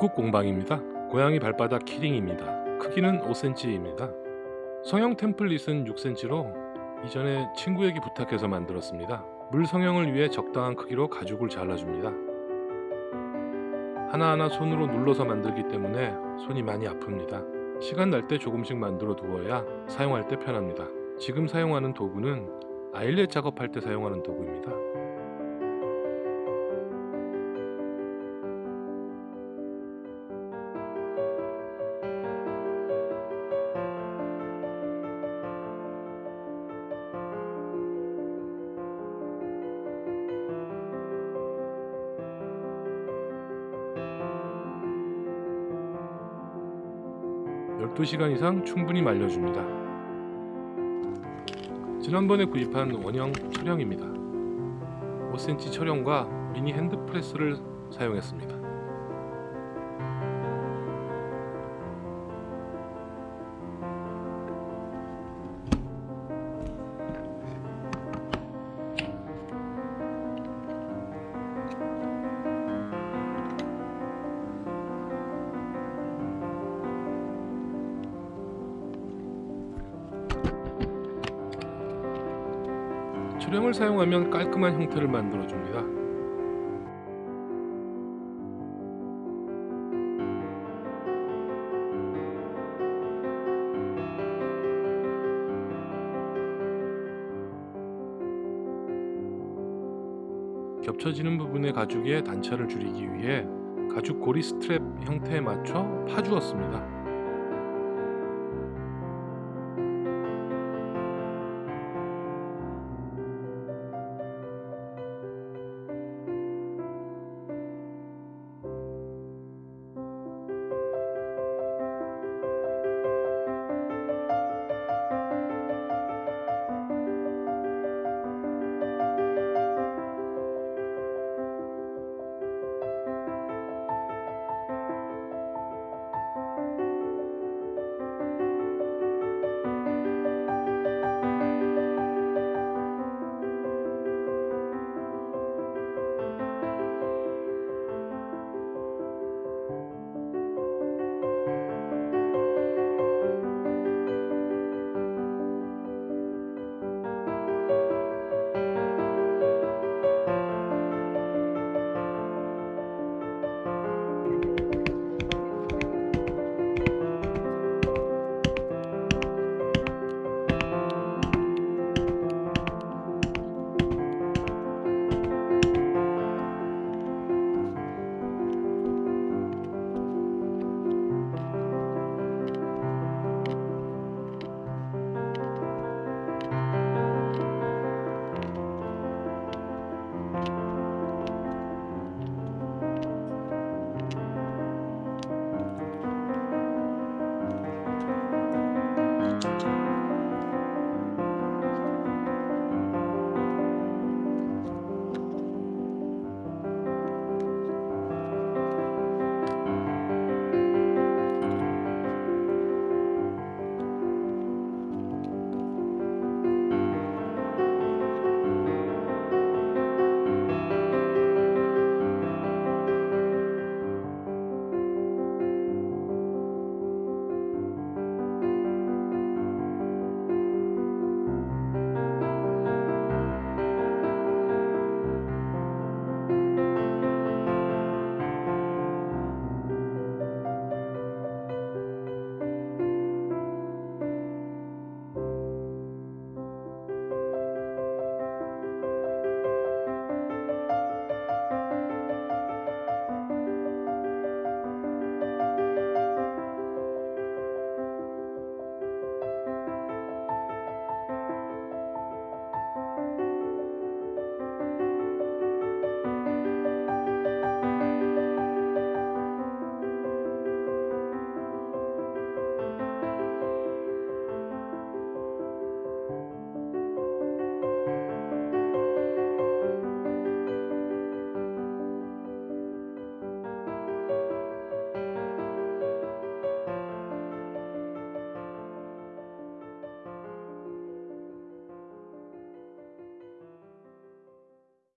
집국 공방입니다. 고양이 발바닥 키링입니다. 크기는 5cm입니다. 성형 템플릿은 6cm로 이전에 친구에게 부탁해서 만들었습니다. 물 성형을 위해 적당한 크기로 가죽을 잘라줍니다. 하나하나 손으로 눌러서 만들기 때문에 손이 많이 아픕니다. 시간 날 때 조금씩 만들어 두어야 사용할 때 편합니다. 지금 사용하는 도구는 아일렛 작업할 때 사용하는 도구입니다. 열두 시간 이상 충분히 말려줍니다. 지난번에 구입한 원형 철형입니다. 5cm 철형과 미니 핸드프레스를 사용했습니다. 철형을 사용하면 깔끔한 형태를 만들어 줍니다. 겹쳐지는 부분의 가죽의 단차를 줄이기 위해 가죽 고리 스트랩 형태에 맞춰 파주었습니다.